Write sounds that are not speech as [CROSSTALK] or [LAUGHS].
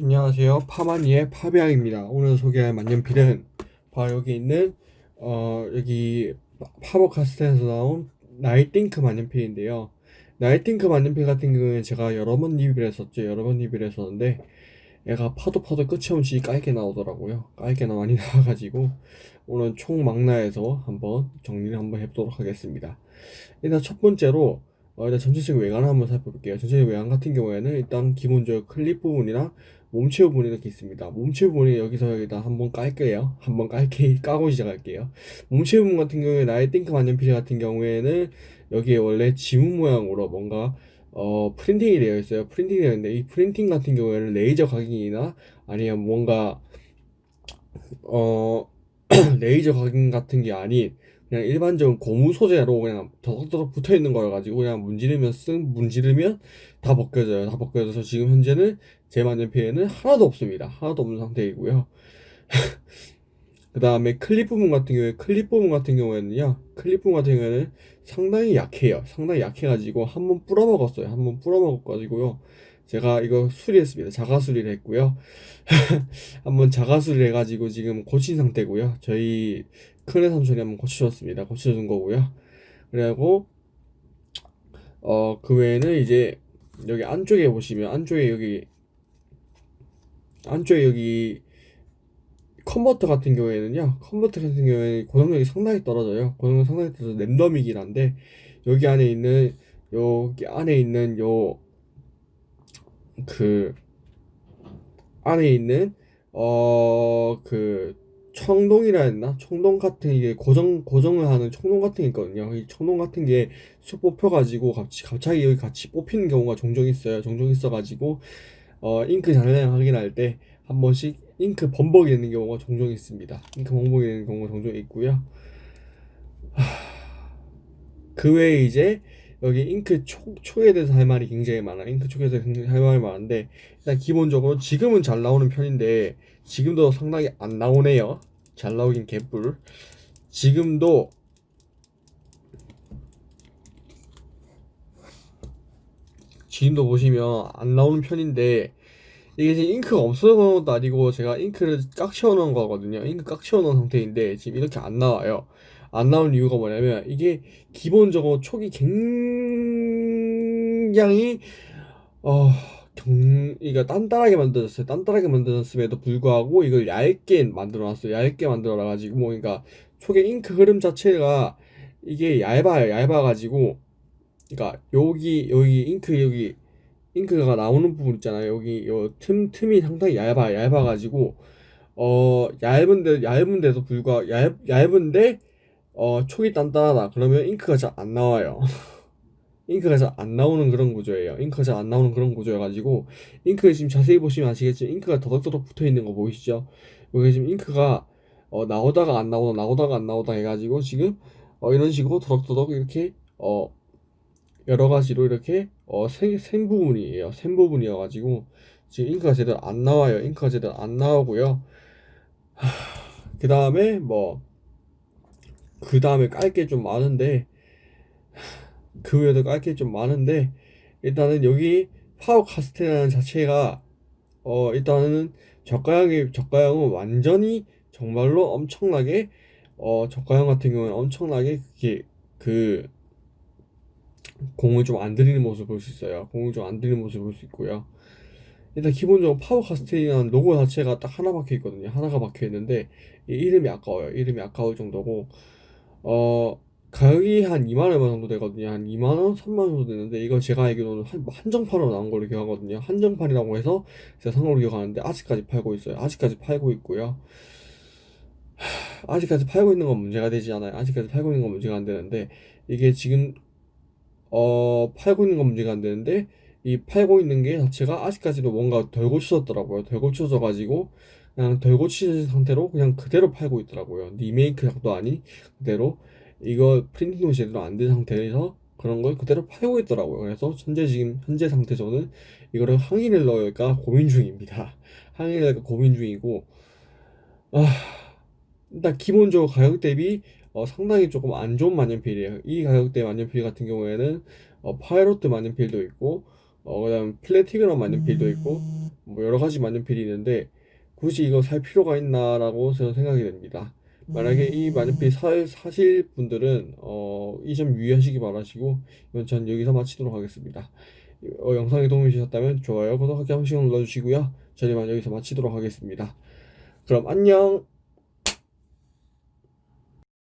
안녕하세요. 파마니의 파비앙입니다. 오늘 소개할 만년필은 바로 여기 있는 어 여기 파버카스텔에서 나온 나이팅크 만년필인데요. 나이팅크 만년필 같은 경우에 제가 여러 번 리뷰를 했었죠. 여러 번 리뷰를 했었는데 얘가 파도 파도 끝이 없이 깔이 나오더라고요. 깔이 나 많이 [LAUGHS] 나와가지고 오늘 총망라해서 한번 정리를 한번 해보도록 하겠습니다. 일단 첫 번째로 어, 일단 전체적인 외관을 한번 살펴볼게요. 전체적인 외관 같은 경우에는 일단 기본적으로 클립 부분이랑 몸체 부분이 이렇게 있습니다. 몸체 부분이 여기서 여기다 한번 깔게요. 한번 깔게 [LAUGHS] 까고 시작할게요. 몸체 부분 같은 경우에 띵크 만년필 같은 경우에는 여기에 원래 지문 모양으로 뭔가 어 프린팅이 되어 있어요. 프린팅이 되어 있는데 이 프린팅 같은 경우에는 레이저 각인이나 아니면 뭔가 어 [CLEARS THROAT] 레이저 각인 같은 게 아닌 그냥 일반적인 고무 소재로 그냥 더덕더덕 붙어 있는 거여 가지고 그냥 문지르면 쓱 문지르면 다 벗겨져요. 다 벗겨져서 지금 현재는 제 만년필에는 하나도 없습니다. 하나도 없는 상태이고요. [LAUGHS] 그 다음에 클립 부분 같은 경우에 클립 부분 같은 경우에는요 클립 부분 같은 경우에는 상당히 약해요 상당히 약해가지고 한번 뿌려먹었어요 한번 뿌려먹어가지고요 제가 이거 수리했습니다. 자가 수리를 했고요. [LAUGHS] 한번 자가 수리를 해가지고 지금 고친 상태고요. 저희 큰애 삼촌이 한번 고쳐줬습니다. 고쳐준 거고요. 그리고 어 그 외에는 이제 여기 안쪽에 보시면 안쪽에 여기 안쪽에 여기 컨버터 같은 경우에는요 컨버터 같은 경우에는 고정력이 상당히 떨어져요. 고정력 상당히 떨어져서 랜덤이긴 한데 여기 안에 있는 여기 안에 있는 요 그 안에 있는 어 그 청동이라 했나 청동 같은 이게 고정 고정을 하는 청동 같은 게 있거든요 이 청동 같은 게 쑥 뽑혀 가지고 갑자기 갑자기 여기 같이 뽑히는 경우가 종종 있어요 종종 있어 가지고 어 잉크 잔량 확인할 때 한 번씩 잉크 범벅이 되는 경우가 종종 있습니다. 잉크 범벅이 되는 경우가 종종 있고요. 그 외에 이제 여기 잉크 촉, 촉에 대해서 할 말이 굉장히 많아. 잉크 촉에 대해서 굉장히 할 말이 많은데 일단 기본적으로 지금은 잘 나오는 편인데 지금도 상당히 안 나오네요. 잘 나오긴 개뿔. 지금도 지금도 보시면 안 나오는 편인데 이게 지금 잉크가 없어서 그런 것도 아니고 제가 잉크를 깍 채워놓은 거거든요 잉크 깍 채워놓은 상태인데 지금 이렇게 안 나와요 안 나오는 이유가 뭐냐면 이게 기본적으로 촉이 굉장히 어 경, 이거 단단하게 만들어졌어요. 단단하게 만들어졌음에도 불구하고 이걸 얇게 만들어놨어요. 얇게 만들어놔가지고 뭐 그러니까 촉의 잉크 흐름 자체가 이게 얇아요. 얇아가지고 그러니까 여기 여기 잉크 여기 잉크가 나오는 부분 있잖아요. 여기 요 틈 틈이 상당히 얇아 얇아가지고 어 얇은데 얇은데도 불구하고 얇 얇은데 어 촉이 단단하다. 그러면 잉크가 잘 안 나와요. [LAUGHS] 잉크가 잘 안 나오는 그런 구조예요. 잉크가 잘 안 나오는 그런 구조여가지고 잉크 지금 자세히 보시면 아시겠지만 잉크가 더덕더덕 붙어 있는 거 보이시죠? 여기 지금 잉크가 어 나오다가 안 나오다 나오다가 안 나오다 해가지고 지금 어 이런 식으로 더덕더덕 이렇게 어 여러 가지로 이렇게 어, 생, 생 부분이에요. 생 부분이어가지고 지금 잉크가 제대로 안 나와요. 잉크가 제대로 안 나오고요. 그 다음에 뭐 그 다음에 깔 게 좀 많은데 그 외에도 깔 게 좀 많은데 일단은 여기 파워 카스테라는 자체가 어 일단은 저가형이 저가형은 완전히 정말로 엄청나게 어 저가형 같은 경우는 엄청나게 그게 그 공을 좀 안 들이는 모습을 볼 수 있어요. 공을 좀 안 들이는 모습을 볼 수 있고요. 일단 기본적으로 파워 카스테이라는 로고 자체가 딱 하나 박혀 있거든요. 하나가 박혀 있는데 이름이 아까워요. 이름이 아까울 정도고 어 가격이 한 2만 얼마 정도 되거든요. 한 2만 원, 3만 원 정도 되는데 이거 제가 알기로는 한, 한정판으로 나온 걸로 기억하거든요. 한정판이라고 해서 제가 산 걸로 기억하는데 아직까지 팔고 있어요. 아직까지 팔고 있고요. 아직까지 팔고 있는 건 문제가 되지 않아요. 아직까지 팔고 있는 건 문제가 안 되는데 이게 지금 어, 팔고 있는 건 문제가 안 되는데 이 팔고 있는 게 자체가 아직까지도 뭔가 덜 고쳐졌더라고요. 덜 고쳐져 가지고 그냥 덜 고친 상태로 그냥 그대로 팔고 있더라고요. 리메이크작도 아닌 그대로 이거 프린팅도 제대로 안 된 상태에서 그런 걸 그대로 팔고 있더라고요. 그래서 현재 지금 현재 상태 저는 이거를 항의를 넣을까 고민 중입니다. [LAUGHS] 항의를 넣을까 고민 중이고 아 일단 기본적으로 가격 대비 어, 상당히 조금 안 좋은 만년필이에요. 이 가격대 만년필 같은 경우에는 어, 파이로트 만년필도 있고 어, 그 다음 플래티그럼 만년필도 있고 뭐 여러 가지 만년필이 있는데 굳이 이거 살 필요가 있나라고 저는 생각이 됩니다. 만약에 이 만년필 사, 사실 분들은 어, 이 점 유의하시기 바라시고 이건 전 여기서 마치도록 하겠습니다. 어, 영상이 도움이 되셨다면 좋아요, 구독하기 한 번씩 눌러주시고요. 저는 이만 여기서 마치도록 하겠습니다. 그럼 안녕.